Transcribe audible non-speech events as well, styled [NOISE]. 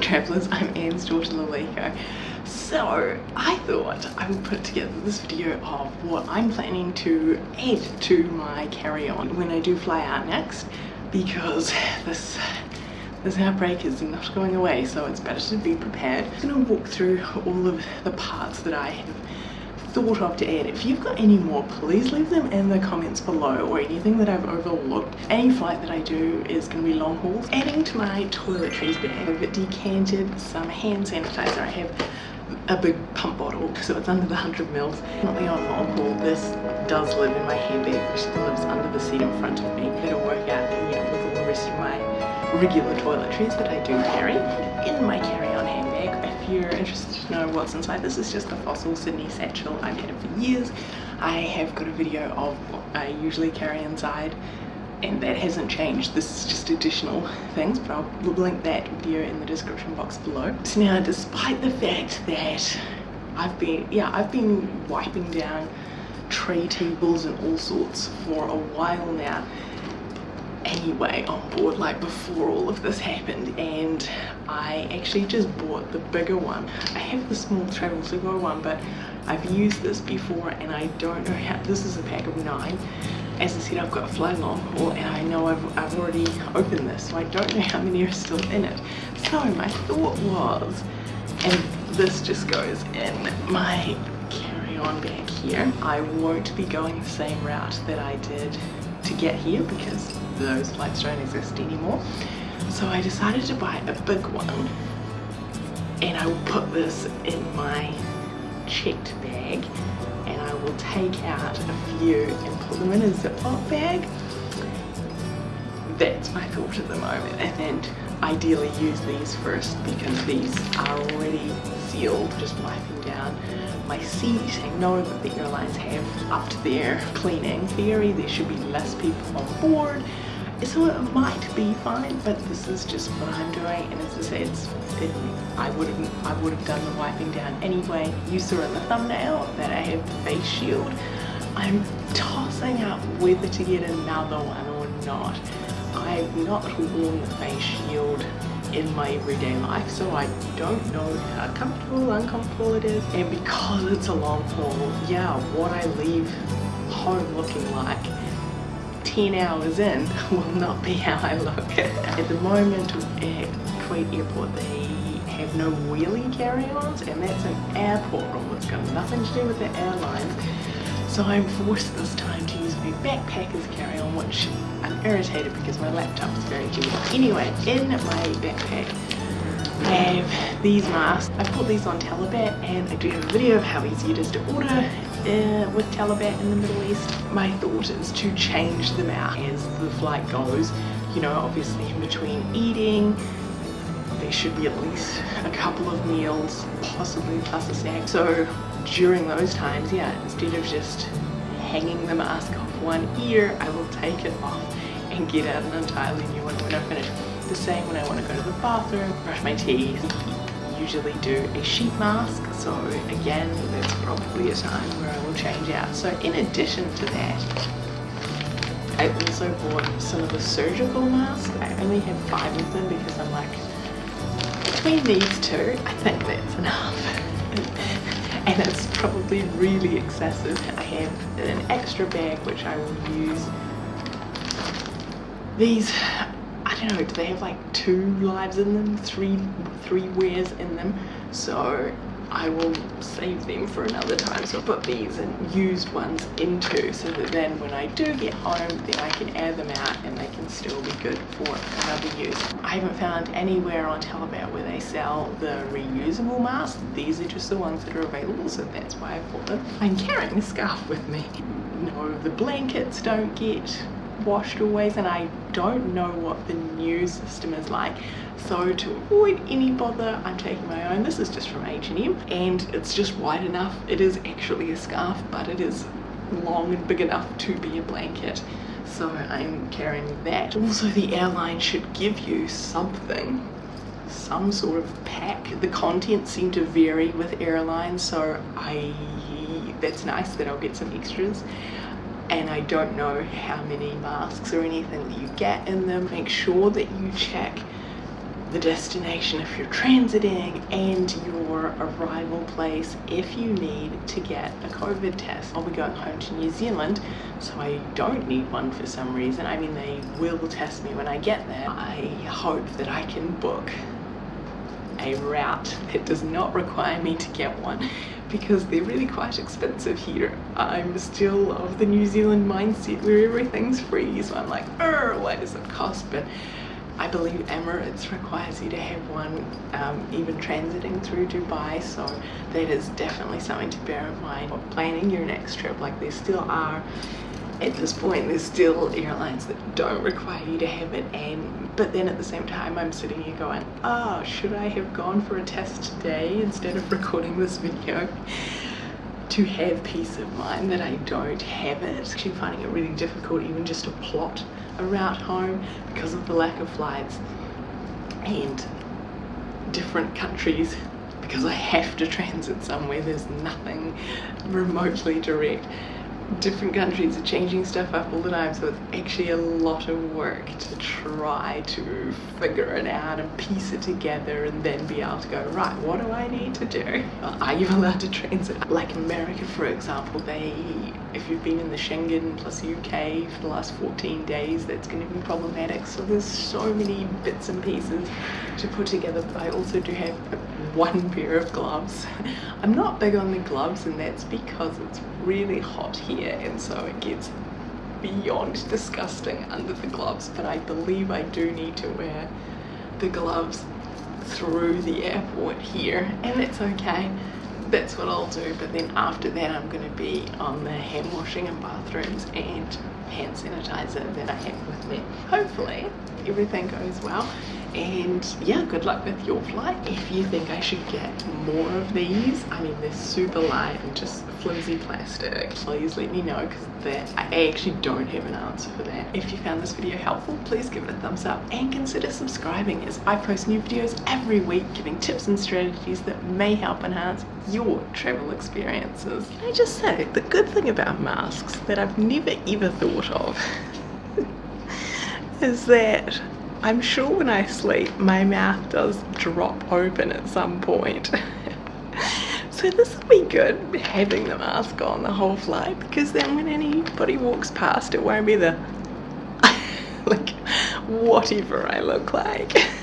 travellers, I'm Anne's daughter Laleko. So I thought I would put together this video of what I'm planning to add to my carry-on when I do fly out next because this this outbreak is not going away so it's better to be prepared. I'm going to walk through all of the parts that I have thought of to add. If you've got any more, please leave them in the comments below or anything that I've overlooked. Any flight that I do is going to be long hauls. Adding to my toiletries bag, I've decanted some hand sanitizer. I have a big pump bottle so it's under the 100 mils. Not on long haul, this does live in my handbag which lives under the seat in front of me. It'll work out you know, with all the rest of my regular toiletries that I do carry in my carry-on handbag. You're interested to know what's inside, this is just the fossil Sydney satchel. I've had it for years. I have got a video of what I usually carry inside and that hasn't changed this is just additional things but I'll link that video in the description box below so now despite the fact that I've been yeah I've been wiping down tray tables and all sorts for a while now anyway on board like before all of this happened and I actually just bought the bigger one. I have the small travel to go one but I've used this before and I don't know how this is a pack of nine. As I said I've got a fly long haul and I know I've, I've already opened this so I don't know how many are still in it. So my thought was and this just goes in my carry-on bag here. I won't be going the same route that I did to get here because those flights don't exist anymore. So I decided to buy a big one. And I will put this in my checked bag. And I will take out a few and put them in a Ziploc bag. That's my thought at the moment. And then ideally use these first because these are already sealed. Just wiping down my seat I know that the airlines have up to their cleaning theory. There should be less people on board so it might be fine but this is just what I'm doing and as I say it's it, I would have I would have done the wiping down anyway. You saw in the thumbnail that I have the face shield. I'm tossing up whether to get another one or not. I've not worn the face shield in my everyday life so I don't know how comfortable uncomfortable it is. And because it's a long haul yeah what I leave home looking like 10 hours in [LAUGHS] will not be how I look. At the moment at Kuwait Airport they have no wheelie carry-ons and that's an airport rule. It's got nothing to do with the airlines. So I'm forced this time to use my backpacker's carry-on which I'm irritated because my laptop is very cheap. Anyway, in my backpack I have these masks. I put these on Talabat and I do have a video of how easy it is to order uh, with Talabat in the Middle East. My thought is to change them out as the flight goes. You know, obviously in between eating, there should be at least a couple of meals, possibly plus a snack. So during those times, yeah, instead of just hanging the mask off one ear, I will take it off and get out an entirely new one when I finish. The same when I want to go to the bathroom, brush my teeth, usually do a sheet mask. So again that's probably a time where I will change out. So in addition to that I also bought some of the surgical masks. I only have five of them because I'm like between these two I think that's enough. [LAUGHS] And it's probably really excessive. I have an extra bag which I will use. These don't know, do they have like two lives in them, three, three wears in them? So I will save them for another time. So I'll put these and used ones into so that then when I do get home, then I can air them out and they can still be good for another use. I haven't found anywhere on Talabat where they sell the reusable masks. These are just the ones that are available, so that's why I bought them. I'm carrying a scarf with me. No, the blankets don't get washed always and I don't know what the new system is like. So to avoid any bother I'm taking my own. This is just from H&M and it's just wide enough. It is actually a scarf but it is long and big enough to be a blanket. So I'm carrying that. Also the airline should give you something some sort of pack. The contents seem to vary with airlines so I that's nice that I'll get some extras and I don't know how many masks or anything that you get in them. Make sure that you check the destination if you're transiting and your arrival place if you need to get a COVID test. I'll be going home to New Zealand so I don't need one for some reason. I mean they will test me when I get there. I hope that I can book a route that does not require me to get one because they're really quite expensive here. I'm still of the New Zealand mindset where everything's free so I'm like, oh, what does it cost? But I believe Emirates requires you to have one um, even transiting through Dubai so that is definitely something to bear in mind when planning your next trip like there still are at this point there's still airlines that don't require you to have it and but then at the same time I'm sitting here going oh should I have gone for a test today instead of recording this video to have peace of mind that I don't have it? Actually finding it really difficult even just to plot a route home because of the lack of flights and different countries because I have to transit somewhere. There's nothing remotely direct different countries are changing stuff up all the time so it's actually a lot of work to try to figure it out and piece it together and then be able to go right what do I need to do? Are you allowed to transit? Like America for example they if you've been in the Schengen plus UK for the last 14 days that's going to be problematic. So there's so many bits and pieces to put together but I also do have one pair of gloves. I'm not big on the gloves and that's because it's really hot here and so it gets beyond disgusting under the gloves but I believe I do need to wear the gloves through the airport here and it's okay. That's what I'll do but then after that I'm going to be on the hand washing and bathrooms and hand sanitizer that I have with me. Hopefully everything goes well and yeah good luck with your flight. If you think I should get more of these I mean they're super light and just flimsy plastic. Please let me know because that I actually don't have an answer for that. If you found this video helpful please give it a thumbs up and consider subscribing as I post new videos every week giving tips and strategies that may help enhance your travel experiences. Can I just say the good thing about masks that I've never ever thought of [LAUGHS] is that I'm sure when I sleep my mouth does drop open at some point. [LAUGHS] so this will be good having the mask on the whole flight because then when anybody walks past it won't be the [LAUGHS] like whatever I look like. [LAUGHS]